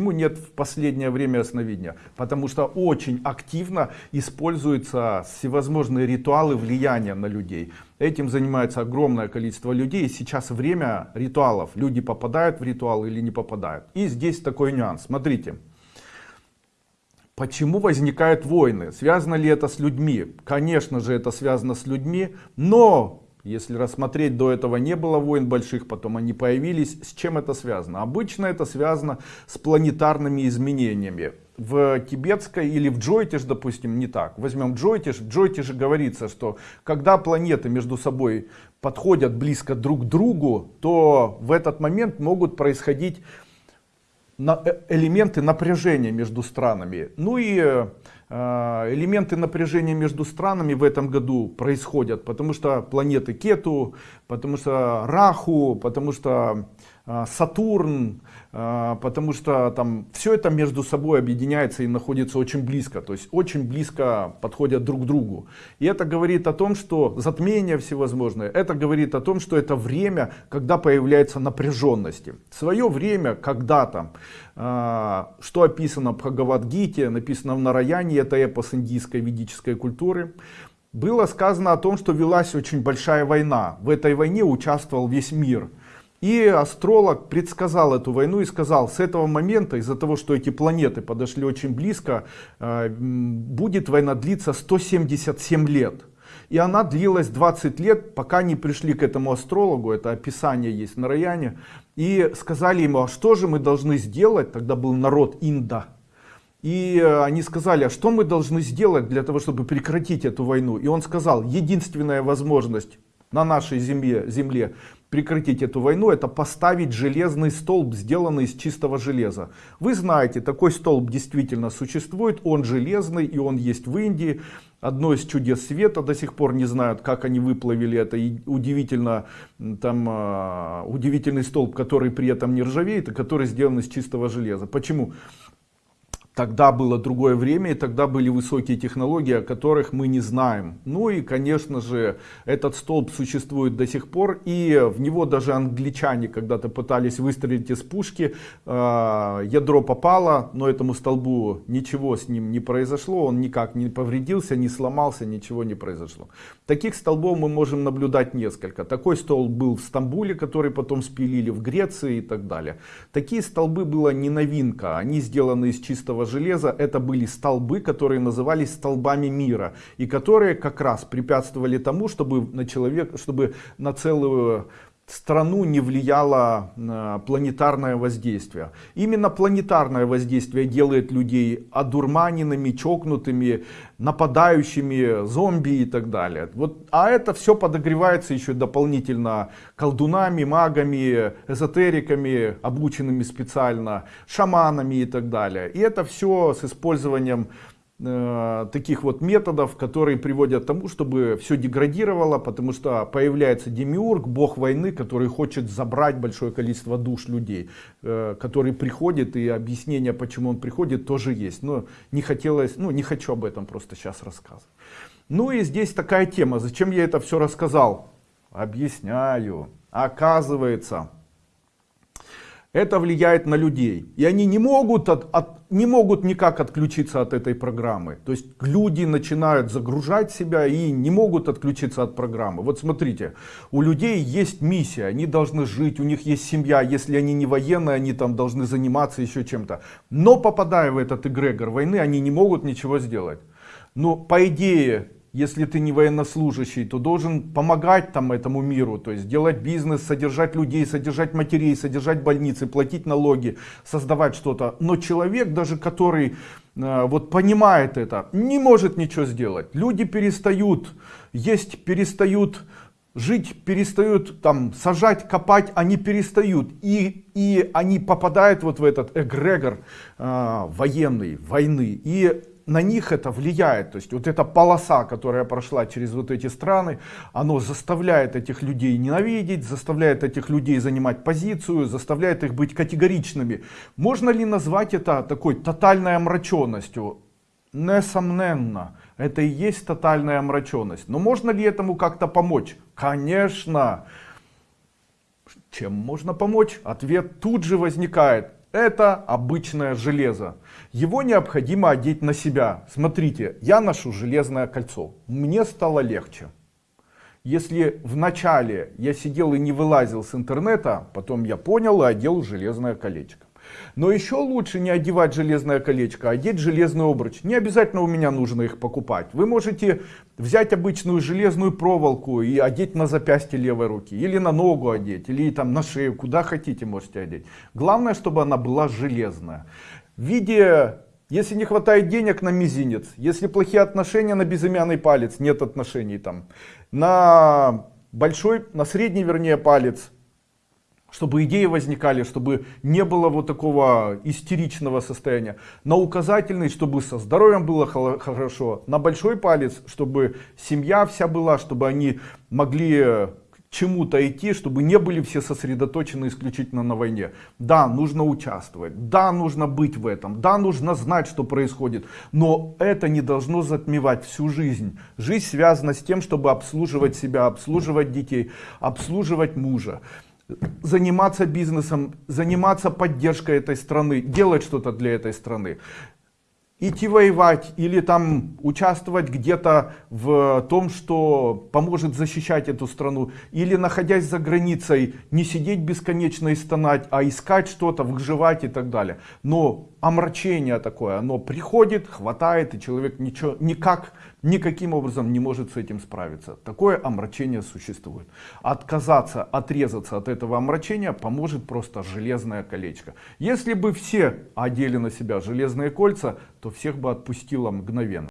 Почему нет в последнее время сновидения? Потому что очень активно используются всевозможные ритуалы влияния на людей. Этим занимается огромное количество людей. Сейчас время ритуалов. Люди попадают в ритуал или не попадают. И здесь такой нюанс. Смотрите. Почему возникают войны? Связано ли это с людьми? Конечно же это связано с людьми. Но если рассмотреть, до этого не было войн больших, потом они появились. С чем это связано? Обычно это связано с планетарными изменениями. В тибетской или в Джойтиш, допустим, не так. Возьмем Джойтиш. В Джойтише говорится, что когда планеты между собой подходят близко друг к другу, то в этот момент могут происходить э, элементы напряжения между странами. Ну и э, элементы напряжения между странами в этом году происходят, потому что планеты Кету, потому что Раху, потому что Сатурн, а, потому что там все это между собой объединяется и находится очень близко, то есть очень близко подходят друг к другу. И это говорит о том, что затмение всевозможное, это говорит о том, что это время, когда появляется напряженности. свое время, когда-то, а, что описано в Бхагавадгите, написано в Нараяне, это эпос индийской ведической культуры, было сказано о том, что велась очень большая война. В этой войне участвовал весь мир. И астролог предсказал эту войну и сказал, с этого момента, из-за того, что эти планеты подошли очень близко, э, будет война длиться 177 лет. И она длилась 20 лет, пока не пришли к этому астрологу, это описание есть на Раяне, и сказали ему, а что же мы должны сделать, тогда был народ Инда, и э, они сказали, а что мы должны сделать для того, чтобы прекратить эту войну? И он сказал, единственная возможность на нашей земле, земле прекратить эту войну, это поставить железный столб, сделанный из чистого железа. Вы знаете, такой столб действительно существует, он железный и он есть в Индии. Одно из чудес света до сих пор не знают, как они выплавили это. И удивительно, там, uh, удивительный столб, который при этом не ржавеет, и который сделан из чистого железа. Почему? Тогда было другое время, и тогда были высокие технологии, о которых мы не знаем. Ну и, конечно же, этот столб существует до сих пор, и в него даже англичане когда-то пытались выстрелить из пушки, а, ядро попало, но этому столбу ничего с ним не произошло, он никак не повредился, не сломался, ничего не произошло. Таких столбов мы можем наблюдать несколько. Такой столб был в Стамбуле, который потом спилили в Греции и так далее. Такие столбы была не новинка, они сделаны из чистого железа это были столбы, которые назывались столбами мира. И которые как раз препятствовали тому, чтобы на человек, чтобы на целую страну не влияло э, планетарное воздействие. Именно планетарное воздействие делает людей одурманенными, чокнутыми, нападающими, зомби и так далее. Вот, а это все подогревается еще дополнительно колдунами, магами, эзотериками, обученными специально, шаманами и так далее. И это все с использованием таких вот методов, которые приводят к тому, чтобы все деградировало, потому что появляется демиург, бог войны, который хочет забрать большое количество душ людей, э, который приходит, и объяснение, почему он приходит, тоже есть. Но не хотелось, ну не хочу об этом просто сейчас рассказывать. Ну и здесь такая тема, зачем я это все рассказал? Объясняю. Оказывается, это влияет на людей. И они не могут, от, от, не могут никак отключиться от этой программы. То есть люди начинают загружать себя и не могут отключиться от программы. Вот смотрите, у людей есть миссия, они должны жить, у них есть семья. Если они не военные, они там должны заниматься еще чем-то. Но попадая в этот эгрегор войны, они не могут ничего сделать. Но по идее если ты не военнослужащий, то должен помогать там этому миру, то есть делать бизнес, содержать людей, содержать матерей, содержать больницы, платить налоги, создавать что-то. Но человек, даже который э, вот понимает это, не может ничего сделать. Люди перестают есть, перестают жить, перестают там сажать, копать, они перестают. И, и они попадают вот в этот эгрегор э, военный, войны. И на них это влияет. То есть вот эта полоса, которая прошла через вот эти страны, оно заставляет этих людей ненавидеть, заставляет этих людей занимать позицию, заставляет их быть категоричными. Можно ли назвать это такой тотальной омраченностью? Несомненно, это и есть тотальная омраченность. Но можно ли этому как-то помочь? Конечно. Чем можно помочь? Ответ тут же возникает Это обычное железо. Его необходимо одеть на себя. Смотрите, я ношу железное кольцо. Мне стало легче. Если в начале я сидел и не вылазил с интернета, потом я понял и одел железное колечко. Но еще лучше не одевать железное колечко, а одеть железный обруч. Не обязательно у меня нужно их покупать. Вы можете взять обычную железную проволоку и одеть на запястье левой руки. Или на ногу одеть, или там на шею, куда хотите можете одеть. Главное, чтобы она была железная. В виде если не хватает денег на мизинец, если плохие отношения на безымянный палец, нет отношений там, на большой, на средний вернее палец, чтобы идеи возникали, чтобы не было вот такого истеричного состояния. На указательный, чтобы со здоровьем было хорошо. На большой палец, чтобы семья вся была, чтобы они могли чему-то идти, чтобы не были все сосредоточены исключительно на войне. Да, нужно участвовать, да, нужно быть в этом, да, нужно знать, что происходит, но это не должно затмевать всю жизнь. Жизнь связана с тем, чтобы обслуживать себя, обслуживать детей, обслуживать мужа заниматься бизнесом, заниматься поддержкой этой страны, делать что-то для этой страны. Идти воевать или там участвовать где-то в том, что поможет защищать эту страну. Или находясь за границей, не сидеть бесконечно и стонать, а искать что-то, выживать и так далее. Но омрачение такое, оно приходит, хватает, и человек ничего, никак, никаким образом не может с этим справиться. Такое омрачение существует. Отказаться, отрезаться от этого омрачения поможет просто железное колечко. Если бы все одели на себя железные кольца, то всех бы отпустило мгновенно.